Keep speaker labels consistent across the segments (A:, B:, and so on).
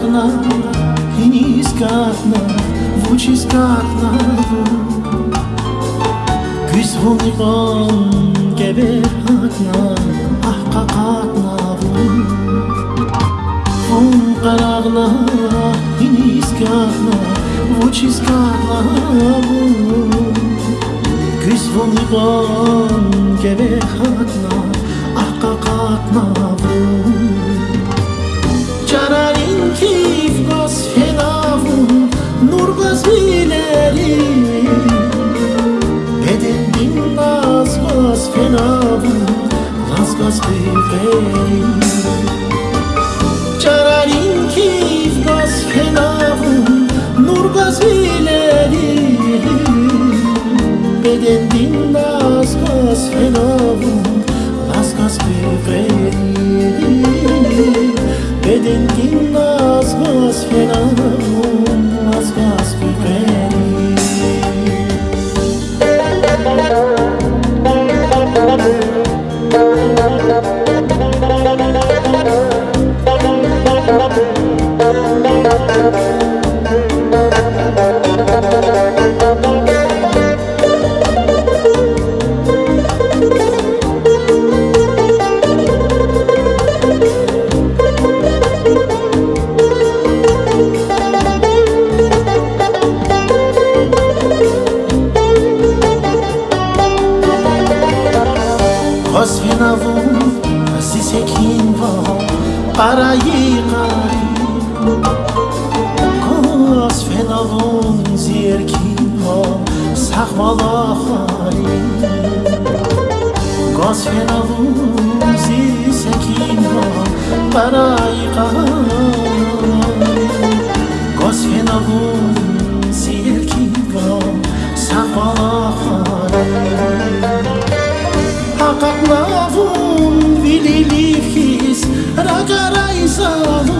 A: Qaraqna, hiniskatna, vuchiskatna Güz vuniqon, geberhatna, ahqaqatna Vun. Qaraqna, hiniskatna, vuchiskatna Güz vuniqon, geberhatna, ahqaqatna Cararin kif gaz fenavun Nur gaz bileri Beden bin naz gaz fenavun Naz gaz biberi Cararin kif gaz fenavun Nur gaz bileri Beden bin naz gaz fenavun Salon Zirkino Sahmalahari Gosfena Luzi Sekino Parai Kahari Gosfena Luzi Sekino Sahmalahari Hakat Navun Vililifis Ragarai Salon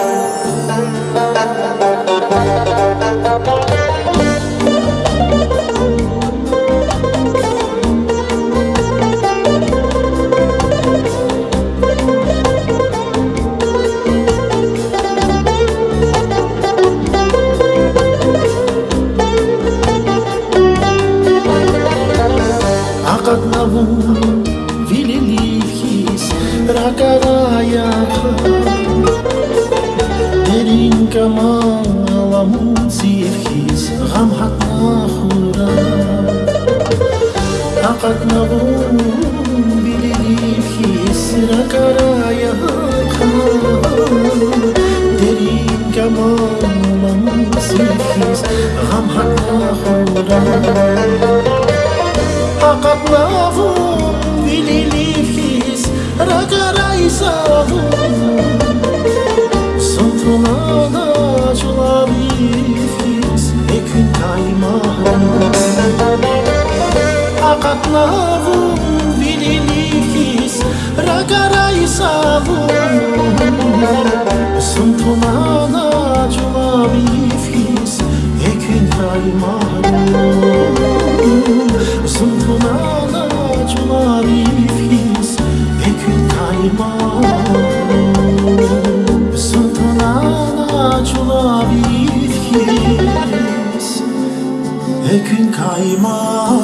A: камаламун сирхиз гамҳат нахӯрам ҳақат набун билирифхиз сиракарая дерин камаламун сирхиз гамҳат нахӯрам ҳақат набун билирифхиз ракарайсавун сунтуна Ragaraizavun Sultanana julavifis Ekün kayman Sultanana julavifis Ekün kayman